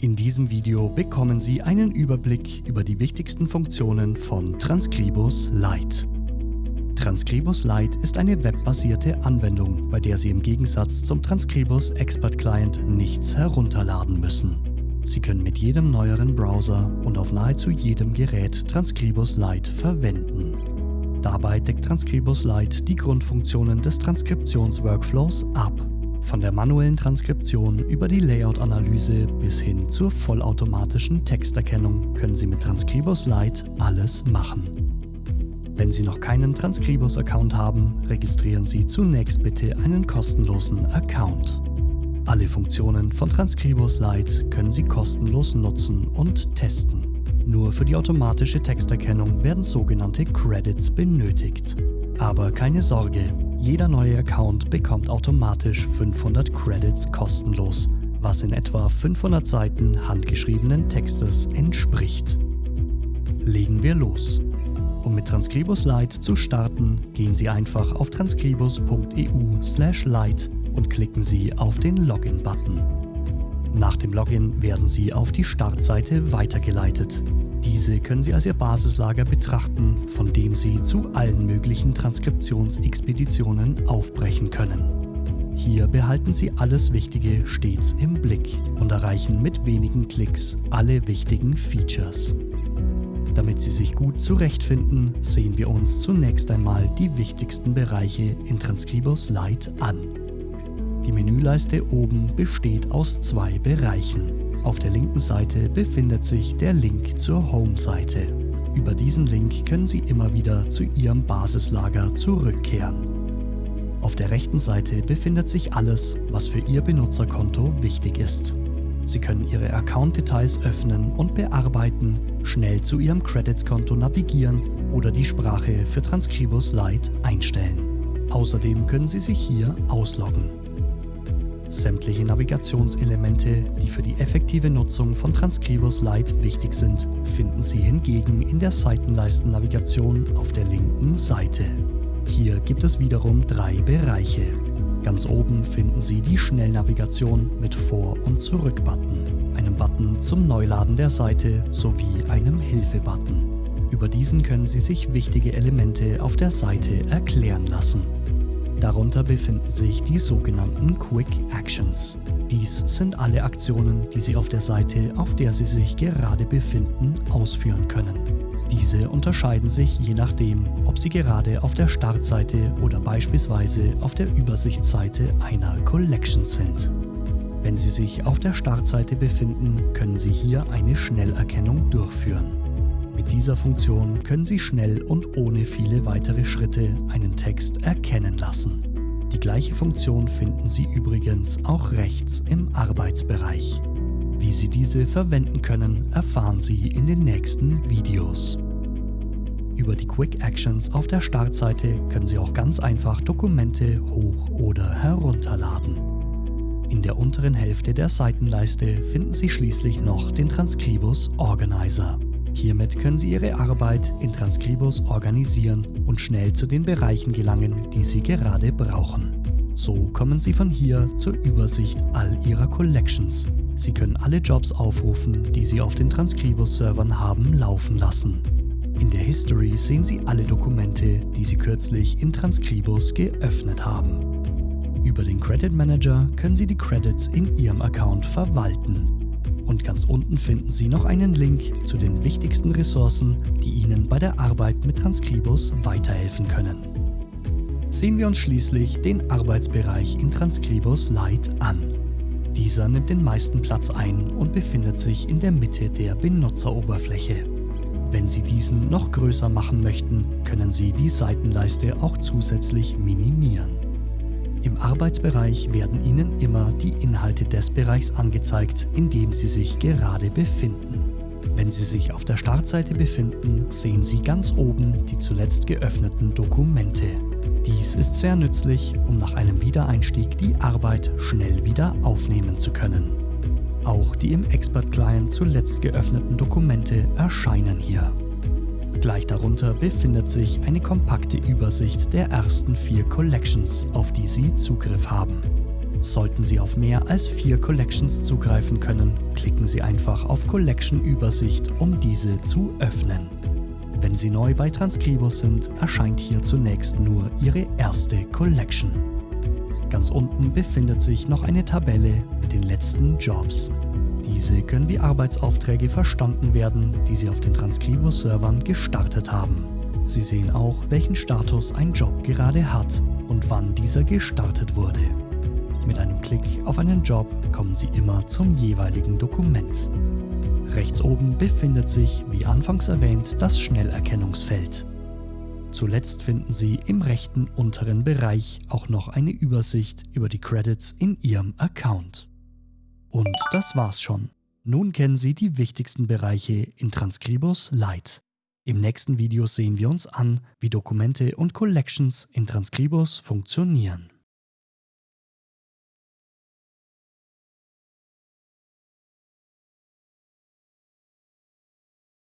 In diesem Video bekommen Sie einen Überblick über die wichtigsten Funktionen von Transcribus Lite. Transcribus Lite ist eine webbasierte Anwendung, bei der Sie im Gegensatz zum Transcribus Expert Client nichts herunterladen müssen. Sie können mit jedem neueren Browser und auf nahezu jedem Gerät Transcribus Lite verwenden. Dabei deckt Transcribus Lite die Grundfunktionen des Transkriptionsworkflows ab von der manuellen Transkription über die Layout-Analyse bis hin zur vollautomatischen Texterkennung können Sie mit Transcribus Lite alles machen. Wenn Sie noch keinen Transcribus-Account haben, registrieren Sie zunächst bitte einen kostenlosen Account. Alle Funktionen von Transcribus Lite können Sie kostenlos nutzen und testen. Nur für die automatische Texterkennung werden sogenannte Credits benötigt. Aber keine Sorge, jeder neue Account bekommt automatisch 500 Credits kostenlos, was in etwa 500 Seiten handgeschriebenen Textes entspricht. Legen wir los. Um mit Transcribus Lite zu starten, gehen Sie einfach auf transcribus.eu/lite und klicken Sie auf den Login-Button. Nach dem Login werden Sie auf die Startseite weitergeleitet. Diese können Sie als Ihr Basislager betrachten, von dem Sie zu allen möglichen Transkriptionsexpeditionen aufbrechen können. Hier behalten Sie alles Wichtige stets im Blick und erreichen mit wenigen Klicks alle wichtigen Features. Damit Sie sich gut zurechtfinden, sehen wir uns zunächst einmal die wichtigsten Bereiche in Transcribus Lite an. Die Menüleiste oben besteht aus zwei Bereichen. Auf der linken Seite befindet sich der Link zur Home-Seite. Über diesen Link können Sie immer wieder zu Ihrem Basislager zurückkehren. Auf der rechten Seite befindet sich alles, was für Ihr Benutzerkonto wichtig ist. Sie können Ihre Account-Details öffnen und bearbeiten, schnell zu Ihrem Credits-Konto navigieren oder die Sprache für Transcribus Lite einstellen. Außerdem können Sie sich hier ausloggen. Sämtliche Navigationselemente, die für die effektive Nutzung von Transcribus Lite wichtig sind, finden Sie hingegen in der Seitenleisten-Navigation auf der linken Seite. Hier gibt es wiederum drei Bereiche. Ganz oben finden Sie die Schnellnavigation mit Vor- und Zurück-Button, einem Button zum Neuladen der Seite sowie einem Hilfe-Button. Über diesen können Sie sich wichtige Elemente auf der Seite erklären lassen. Darunter befinden sich die sogenannten Quick Actions. Dies sind alle Aktionen, die Sie auf der Seite, auf der Sie sich gerade befinden, ausführen können. Diese unterscheiden sich je nachdem, ob Sie gerade auf der Startseite oder beispielsweise auf der Übersichtsseite einer Collection sind. Wenn Sie sich auf der Startseite befinden, können Sie hier eine Schnellerkennung durchführen. Mit dieser Funktion können Sie schnell und ohne viele weitere Schritte einen Text erkennen lassen. Die gleiche Funktion finden Sie übrigens auch rechts im Arbeitsbereich. Wie Sie diese verwenden können, erfahren Sie in den nächsten Videos. Über die Quick Actions auf der Startseite können Sie auch ganz einfach Dokumente hoch- oder herunterladen. In der unteren Hälfte der Seitenleiste finden Sie schließlich noch den Transcribus Organizer. Hiermit können Sie Ihre Arbeit in Transcribus organisieren und schnell zu den Bereichen gelangen, die Sie gerade brauchen. So kommen Sie von hier zur Übersicht all Ihrer Collections. Sie können alle Jobs aufrufen, die Sie auf den Transcribus-Servern haben laufen lassen. In der History sehen Sie alle Dokumente, die Sie kürzlich in Transcribus geöffnet haben. Über den Credit Manager können Sie die Credits in Ihrem Account verwalten. Und ganz unten finden Sie noch einen Link zu den wichtigsten Ressourcen, die Ihnen bei der Arbeit mit Transcribus weiterhelfen können. Sehen wir uns schließlich den Arbeitsbereich in Transcribus Lite an. Dieser nimmt den meisten Platz ein und befindet sich in der Mitte der Benutzeroberfläche. Wenn Sie diesen noch größer machen möchten, können Sie die Seitenleiste auch zusätzlich minimieren. Im Arbeitsbereich werden Ihnen immer die Inhalte des Bereichs angezeigt, in dem Sie sich gerade befinden. Wenn Sie sich auf der Startseite befinden, sehen Sie ganz oben die zuletzt geöffneten Dokumente. Dies ist sehr nützlich, um nach einem Wiedereinstieg die Arbeit schnell wieder aufnehmen zu können. Auch die im Expert Client zuletzt geöffneten Dokumente erscheinen hier. Gleich darunter befindet sich eine kompakte Übersicht der ersten vier Collections, auf die Sie Zugriff haben. Sollten Sie auf mehr als vier Collections zugreifen können, klicken Sie einfach auf Collection Übersicht, um diese zu öffnen. Wenn Sie neu bei Transcribus sind, erscheint hier zunächst nur Ihre erste Collection. Ganz unten befindet sich noch eine Tabelle mit den letzten Jobs. Diese können wie Arbeitsaufträge verstanden werden, die Sie auf den Transcribus-Servern gestartet haben. Sie sehen auch, welchen Status ein Job gerade hat und wann dieser gestartet wurde. Mit einem Klick auf einen Job kommen Sie immer zum jeweiligen Dokument. Rechts oben befindet sich, wie anfangs erwähnt, das Schnellerkennungsfeld. Zuletzt finden Sie im rechten unteren Bereich auch noch eine Übersicht über die Credits in Ihrem Account. Und das war's schon. Nun kennen Sie die wichtigsten Bereiche in Transcribus Lite. Im nächsten Video sehen wir uns an, wie Dokumente und Collections in Transcribus funktionieren.